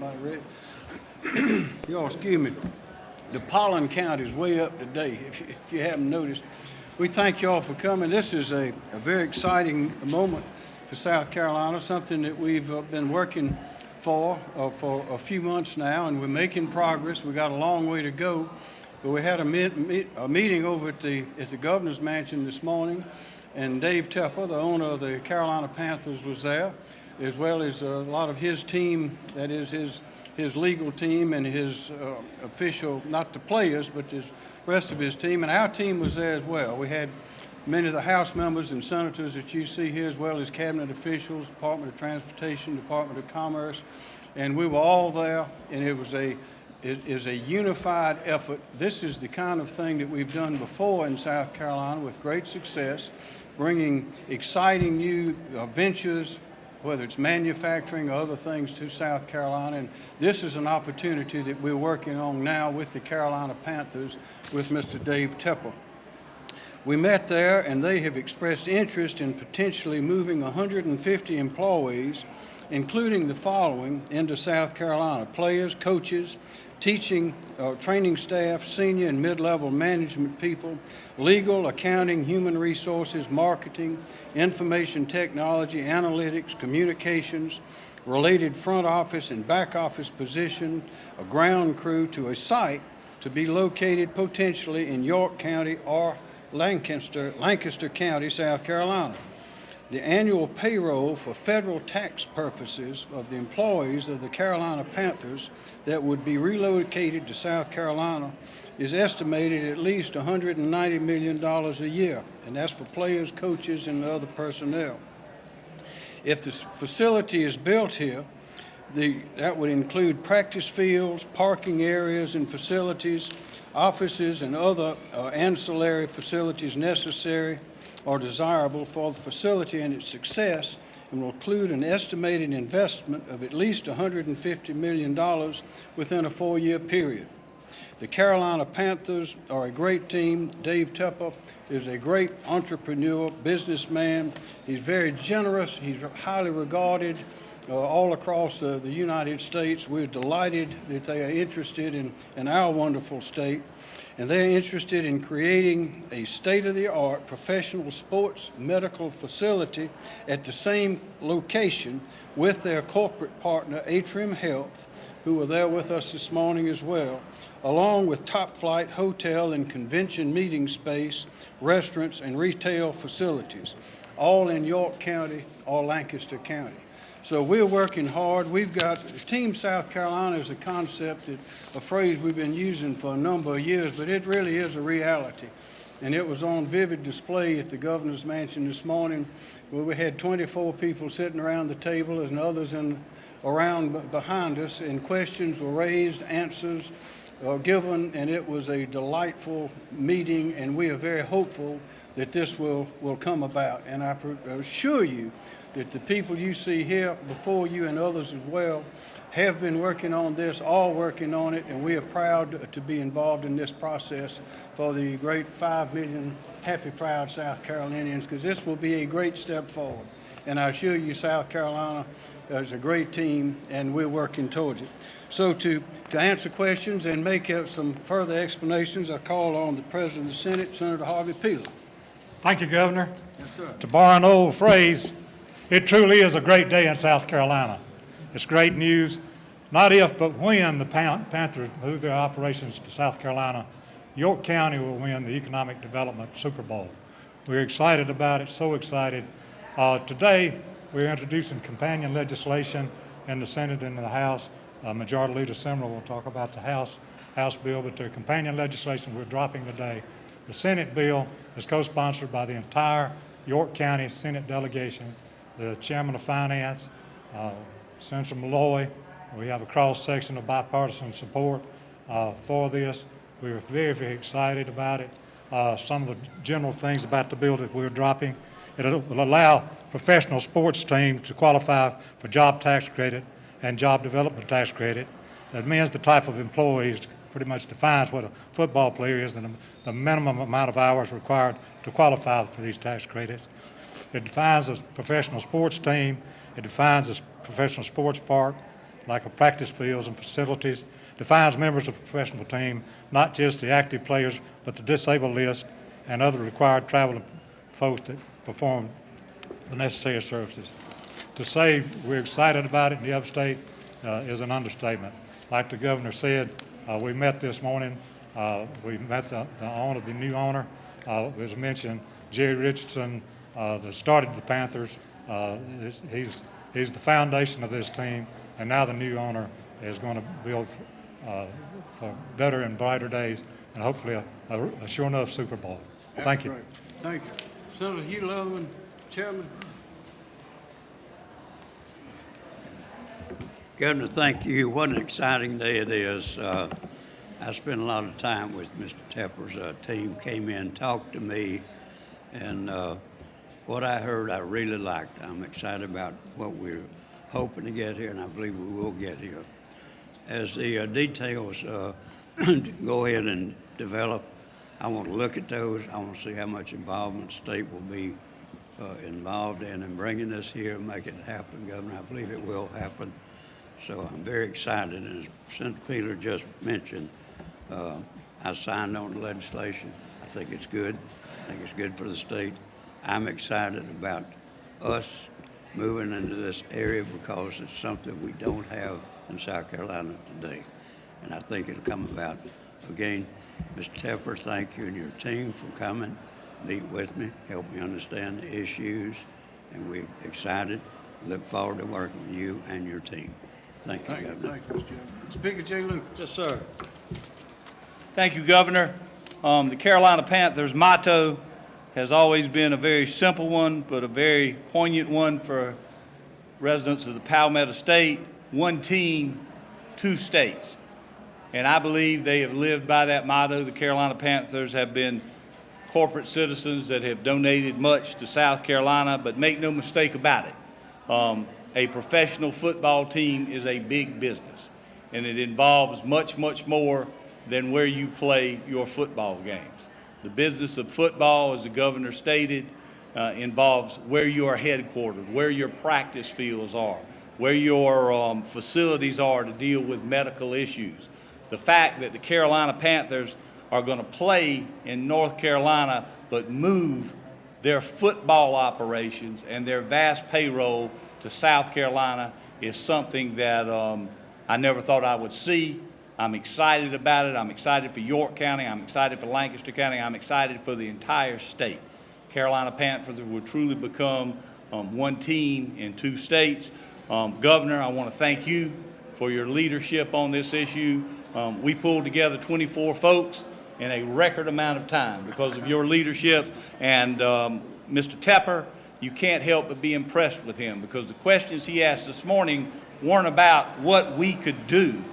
Everybody ready? Y'all, excuse me. The pollen count is way up today, if you, if you haven't noticed. We thank you all for coming. This is a, a very exciting moment for South Carolina, something that we've uh, been working for uh, for a few months now, and we're making progress. We got a long way to go, but we had a, meet, a meeting over at the at the governor's mansion this morning, and Dave Tepper, the owner of the Carolina Panthers, was there, as well as a lot of his team. That is his his legal team and his uh, official, not the players, but his rest of his team, and our team was there as well. We had many of the House members and senators that you see here, as well as cabinet officials, Department of Transportation, Department of Commerce, and we were all there, and it was a it is a unified effort. This is the kind of thing that we've done before in South Carolina with great success, bringing exciting new uh, ventures, whether it's manufacturing or other things to South Carolina. And this is an opportunity that we're working on now with the Carolina Panthers with Mr. Dave Tepper. We met there and they have expressed interest in potentially moving 150 employees, including the following, into South Carolina. Players, coaches, teaching, uh, training staff, senior and mid-level management people, legal, accounting, human resources, marketing, information technology, analytics, communications, related front office and back office position, a ground crew to a site to be located potentially in York County or Lancaster, Lancaster County, South Carolina the annual payroll for federal tax purposes of the employees of the Carolina Panthers that would be relocated to South Carolina is estimated at least $190 million a year, and that's for players, coaches, and other personnel. If the facility is built here, the, that would include practice fields, parking areas and facilities, offices, and other uh, ancillary facilities necessary or desirable for the facility and its success and will include an estimated investment of at least $150 million within a four-year period. The Carolina Panthers are a great team. Dave Tepper is a great entrepreneur, businessman. He's very generous. He's highly regarded all across uh, the United States. We're delighted that they are interested in, in our wonderful state and they're interested in creating a state-of-the-art professional sports medical facility at the same location with their corporate partner, Atrium Health, who are there with us this morning as well, along with top-flight hotel and convention meeting space, restaurants, and retail facilities, all in York County or Lancaster County. So we're working hard. We've got Team South Carolina is a concept, that, a phrase we've been using for a number of years, but it really is a reality. And it was on vivid display at the governor's mansion this morning where we had 24 people sitting around the table and others in, around behind us and questions were raised, answers uh, given, and it was a delightful meeting and we are very hopeful that this will, will come about. And I assure you that the people you see here before you and others as well have been working on this, all working on it, and we are proud to be involved in this process for the great 5 million happy, proud South Carolinians, because this will be a great step forward. And I assure you, South Carolina is a great team, and we're working towards it. So to, to answer questions and make up some further explanations, I call on the President of the Senate, Senator Harvey Peeler. Thank you, Governor. Yes, sir. To borrow an old phrase, it truly is a great day in South Carolina. It's great news. Not if, but when the Panthers move their operations to South Carolina, York County will win the Economic Development Super Bowl. We're excited about it, so excited. Uh, today, we're introducing companion legislation in the Senate and in the House. Uh, Majority Leader Simrill will talk about the House, House bill, but the companion legislation we're dropping today. The Senate bill is co-sponsored by the entire York County Senate delegation the chairman of finance, uh, Senator Malloy. We have a cross section of bipartisan support uh, for this. We are very, very excited about it. Uh, some of the general things about the bill that we're dropping. It will allow professional sports teams to qualify for job tax credit and job development tax credit. That means the type of employees pretty much defines what a football player is and the, minimum amount of hours required to qualify for these tax credits. It defines a professional sports team. It defines a professional sports park. like a practice fields and facilities, defines members of a professional team, not just the active players, but the disabled list and other required travel folks that perform the necessary services. To say we're excited about it in the upstate uh, is an understatement. Like the governor said, uh, we met this morning, uh, we met the, the owner, the new owner, uh, as mentioned, Jerry Richardson, uh, that started the Panthers. Uh, he's- he's, the foundation of this team, and now the new owner is going to build uh, for better and brighter days, and hopefully a, a, a sure enough Super Bowl. Thank you. Thank you. Senator Hugh Leatherman, Chairman. Governor, thank you. What an exciting day it is. Uh, I spent a lot of time with Mr. Tepper's uh, team, came in, talked to me, and uh, what I heard I really liked. I'm excited about what we're hoping to get here, and I believe we will get here. As the uh, details uh, go ahead and develop, I want to look at those. I want to see how much involvement state will be uh, involved in in bringing this here and make it happen, Governor. I believe it will happen. So I'm very excited, and as Senator Peeler just mentioned, uh, I signed on the legislation. I think it's good. I think it's good for the state. I'm excited about us moving into this area because it's something we don't have in South Carolina today. And I think it'll come about. Again, Mr. Tepper, thank you and your team for coming, meet with me, help me understand the issues, and we're excited. Look forward to working with you and your team. Thank you, Thank you, Governor. thank you, Mr. Chairman. Speaker Jay Lucas. Yes, sir. Thank you, Governor. Um, the Carolina Panthers motto has always been a very simple one, but a very poignant one for residents of the Palmetto State. One team, two states. And I believe they have lived by that motto. The Carolina Panthers have been corporate citizens that have donated much to South Carolina, but make no mistake about it. Um, a professional football team is a big business, and it involves much, much more than where you play your football games. The business of football, as the governor stated, uh, involves where you are headquartered, where your practice fields are, where your um, facilities are to deal with medical issues. The fact that the Carolina Panthers are going to play in North Carolina but move their football operations and their vast payroll to South Carolina is something that um, I never thought I would see. I'm excited about it. I'm excited for York County. I'm excited for Lancaster County. I'm excited for the entire state. Carolina Panthers will truly become um, one team in two states. Um, Governor, I want to thank you for your leadership on this issue. Um, we pulled together 24 folks in a record amount of time because of your leadership. And um, Mr. Tepper, you can't help but be impressed with him because the questions he asked this morning weren't about what we could do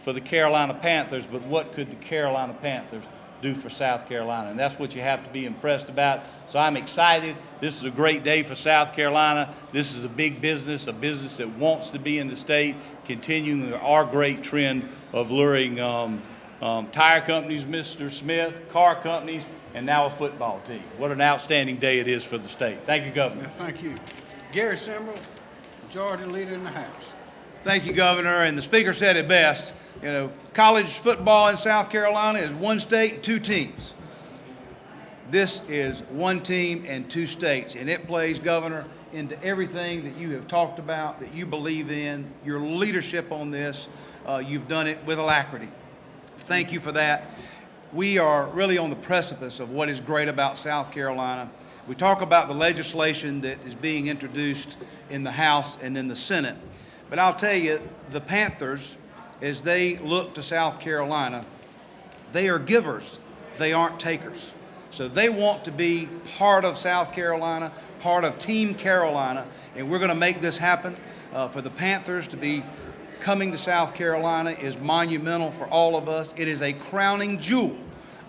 for the Carolina Panthers, but what could the Carolina Panthers do for South Carolina? And that's what you have to be impressed about. So I'm excited. This is a great day for South Carolina. This is a big business, a business that wants to be in the state, continuing our great trend of luring um, um, tire companies, Mr. Smith, car companies, and now a football team. What an outstanding day it is for the state. Thank you, Governor. Yeah, thank you. Gary Simrill, Majority Leader in the House. Thank you, Governor. And the Speaker said it best. You know, college football in South Carolina is one state, two teams. This is one team and two states, and it plays, Governor, into everything that you have talked about, that you believe in, your leadership on this. Uh, you've done it with alacrity. Thank you for that. We are really on the precipice of what is great about South Carolina. We talk about the legislation that is being introduced in the House and in the Senate. But I'll tell you, the Panthers, as they look to South Carolina, they are givers, they aren't takers. So they want to be part of South Carolina, part of Team Carolina, and we're going to make this happen. Uh, for the Panthers to be coming to South Carolina is monumental for all of us. It is a crowning jewel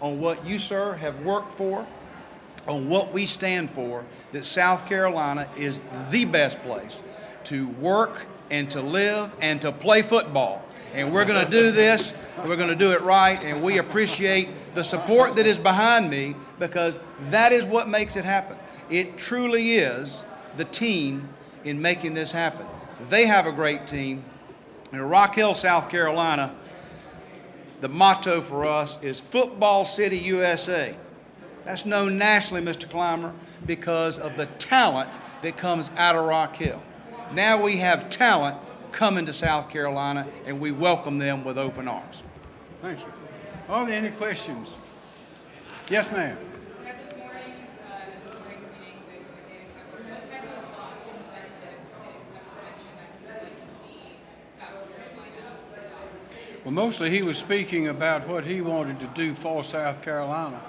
on what you, sir, have worked for, on what we stand for, that South Carolina is the best place to work and to live and to play football. And we're going to do this, we're going to do it right, and we appreciate the support that is behind me because that is what makes it happen. It truly is the team in making this happen. They have a great team. In Rock Hill, South Carolina, the motto for us is Football City USA. That's known nationally, Mr. Clymer, because of the talent that comes out of Rock Hill. Now we have talent coming to South Carolina, and we welcome them with open arms. Thank you. Are there any questions? Yes, ma'am. Now, this morning, uh, at this morning's meeting with, with David Tepper, what type of uh, incentives did Tepper mention that you would like to see South Carolina adopt? Well, mostly he was speaking about what he wanted to do for South Carolina.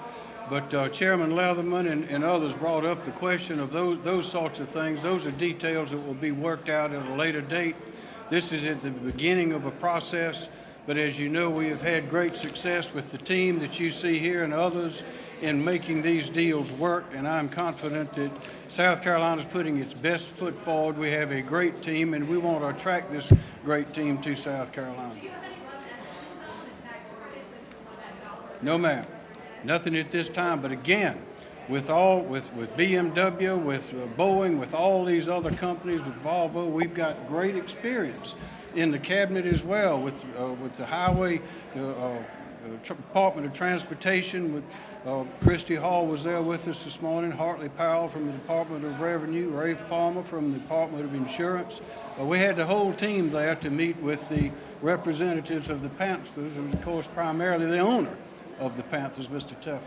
But uh, Chairman Leatherman and, and others brought up the question of those, those sorts of things. Those are details that will be worked out at a later date. This is at the beginning of a process, but as you know, we have had great success with the team that you see here and others in making these deals work, and I'm confident that South Carolina is putting its best foot forward. We have a great team, and we want to attract this great team to South Carolina. Do you have any rough estimates though on the tax credits and what that dollar? No, ma'am. Nothing at this time. But again, with all with with BMW, with uh, Boeing, with all these other companies, with Volvo, we've got great experience in the cabinet as well. With uh, with the highway. Uh, uh, Department of Transportation with uh, Christy Hall was there with us this morning, Hartley Powell from the Department of Revenue, Ray Farmer from the Department of Insurance. Uh, we had the whole team there to meet with the representatives of the Panthers, and of course primarily the owner of the Panthers, Mr. Tepper.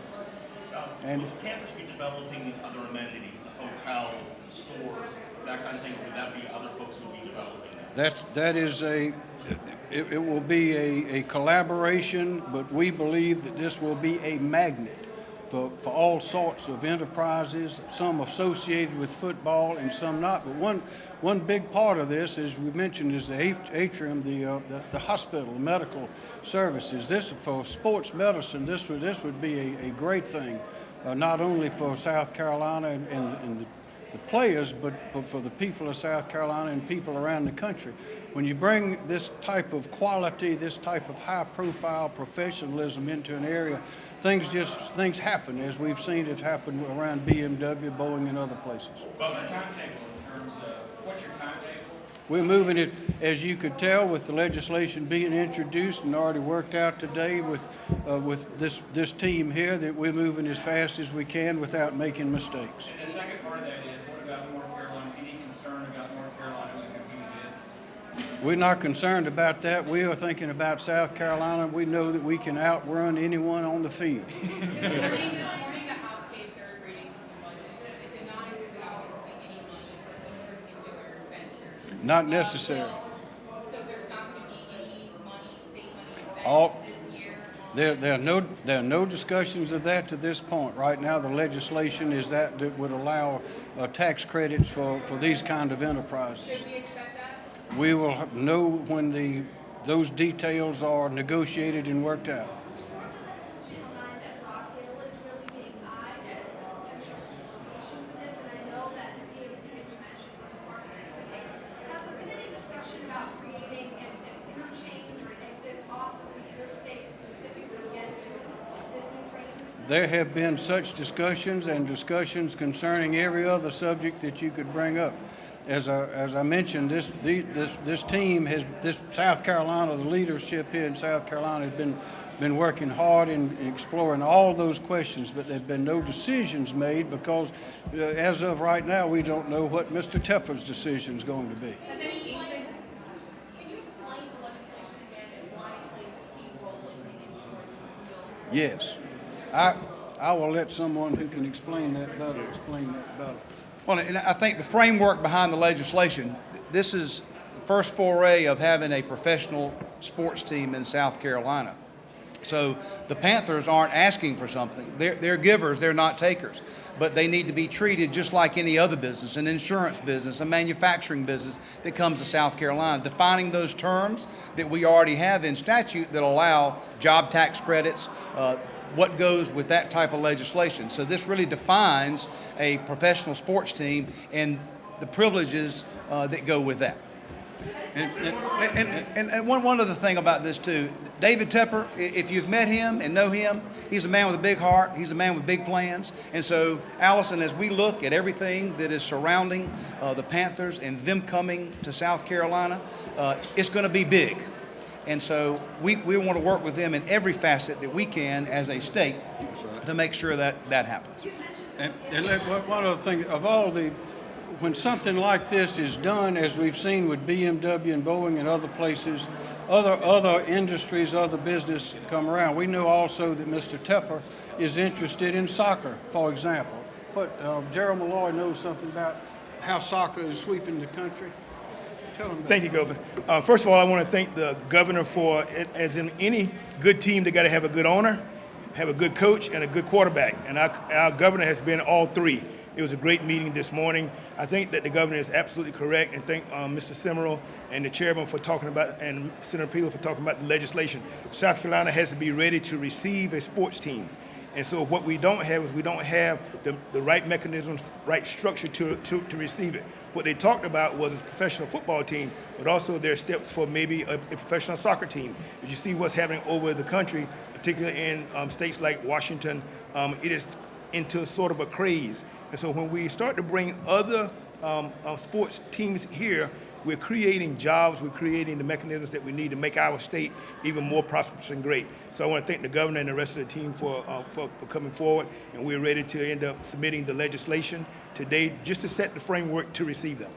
And Will Panthers be developing these other amenities, the hotels, the stores, that kind of thing? Would that be other folks who would be developing that? that's, that is a, it, it will be a, a collaboration, but we believe that this will be a magnet for, for all sorts of enterprises, some associated with football and some not. But one, one big part of this, as we mentioned, is the atrium, the, uh, the, the hospital, medical services. This, for sports medicine, this would, this would be a, a great thing, uh, not only for South Carolina and, and, and the the players, but, but for the people of South Carolina and people around the country. When you bring this type of quality, this type of high profile professionalism into an area, things just, things happen as we've seen it happen around BMW, Boeing, and other places. But my timetable in terms of, what's your timetable? We're moving it, as you could tell, with the legislation being introduced and already worked out today with, uh, with this, this team here, that we're moving as fast as we can without making mistakes. And the second part of that is, what about North Carolina? Any concern about North Carolina with their bid? We're not concerned about that. We are thinking about South Carolina. We know that we can outrun anyone on the field. This morning, this morning, the House gave third reading to the budget. It did not include obviously any money for this particular venture. Not necessary. So there's not going to be any money, state money All- this year There, there are no, there are no discussions of that to this point. Right now, the legislation is that that would allow uh, tax credits for, for these kind of enterprises. Should we expect? We will know when the, those details are negotiated and worked out. There have been such discussions and discussions concerning every other subject that you could bring up. As I, as I mentioned, this, the, this, this team has, this South Carolina, the leadership here in South Carolina has been, been working hard in exploring all those questions, but there've been no decisions made because uh, as of right now, we don't know what Mr. Tepper's decision is going to be. Has any inkling Can you explain the legislation again and why it plays a key role in making sure this bill Yes. I, I will let someone who can explain that better, explain that better. Well, and I think the framework behind the legislation, this is the first foray of having a professional sports team in South Carolina. So the Panthers aren't asking for something. They're, they're givers, they're not takers. But they need to be treated just like any other business, an insurance business, a manufacturing business that comes to South Carolina, defining those terms that we already have in statute that allow job tax credits, uh, what goes with that type of legislation. So this really defines a professional sports team and the privileges uh, that go with that. And- and- And, and, one, one other thing about this too, David Tepper, if you've met him and know him, he's a man with a big heart. He's a man with big plans. And so, Allison, as we look at everything that is surrounding uh, the Panthers and them coming to South Carolina, uh, it's going to be big. And so we, we want to work with them in every facet that we can as a state to make sure that that happens. And, and one one other thing, of all the, when something like this is done, as we've seen with BMW and Boeing and other places, other, other industries, other business come around. We know also that Mr. Tepper is interested in soccer, for example. But uh, Gerald Malloy knows something about how soccer is sweeping the country. Thank you, Governor. Uh, first of all, I want to thank the governor for, as in any good team, they got to have a good owner, have a good coach, and a good quarterback. And our, our governor has been all three. It was a great meeting this morning. I think that the governor is absolutely correct, and thank um, Mr. Simrill and the chairman for talking about, and Senator Peeler for talking about the legislation. South Carolina has to be ready to receive a sports team. And so what we don't have is we don't have the, the right mechanisms, right structure to, to, to receive it. What they talked about was a professional football team, but also there are steps for maybe a, a professional soccer team. If you see what's happening over the country, particularly in um, states like Washington, um, it is into sort of a craze. And so when we start to bring other um, uh, sports teams here, we're creating jobs, we're creating the mechanisms that we need to make our state even more prosperous and great. So I want to thank the governor and the rest of the team for, uh, for, for coming forward, and we're ready to end up submitting the legislation today just to set the framework to receive them.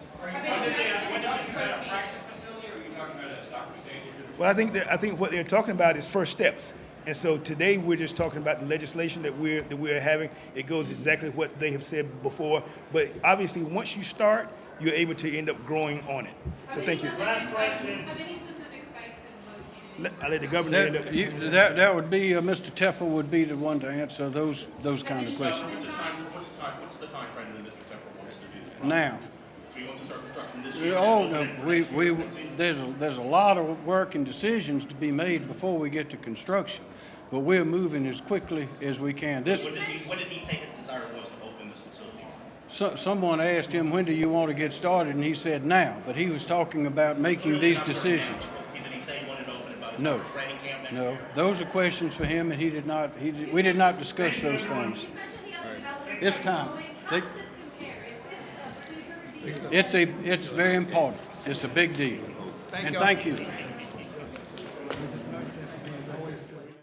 Well, I think that, I think what they're talking about is first steps. And so today we're just talking about the legislation that we're that we're having. It goes exactly what they have said before. But obviously, once you start, you're able to end up growing on it. So thank you. Last question. How many specific sites been located? in Let, I let the governor end up. That, you, that, that would be, uh, Mr. Tepper would be the one to answer those, those kind of questions. What's the time, what's the time, what's the time frame that Mr. Tepper wants to do this? Now, So he wants to start construction this year? Oh, no, we, we, there's, a- there's a lot of work and decisions to be made before we get to construction. But we're moving as quickly as we can. This, When did he, when did he say his desire was to open this facility? So, someone asked him, when do you want to get started? And he said, now. But he was talking about making these decisions. No. No, those are questions for him and he did not, he, did- we did not discuss those things. It's time. They-? It's a, it's very important. It's a big deal. And thank you.